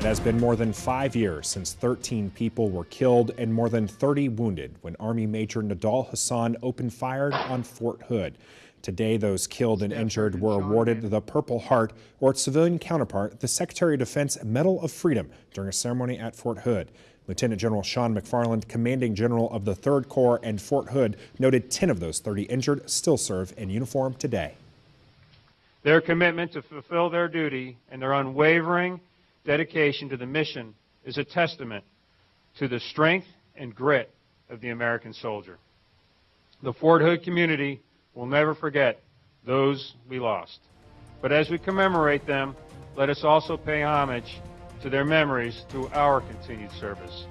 It has been more than five years since 13 people were killed and more than 30 wounded when Army Major Nidal Hasan opened fire on Fort Hood. Today, those killed and injured were awarded the Purple Heart or its civilian counterpart, the Secretary of Defense Medal of Freedom, during a ceremony at Fort Hood. Lieutenant General Sean MacFarland, commanding general of the 3rd Corps and Fort Hood, noted 10 of those 30 injured still serve in uniform today. Their commitment to fulfill their duty and their unwavering dedication to the mission is a testament to the strength and grit of the American soldier. The Fort Hood community will never forget those we lost. But as we commemorate them, let us also pay homage to their memories through our continued service.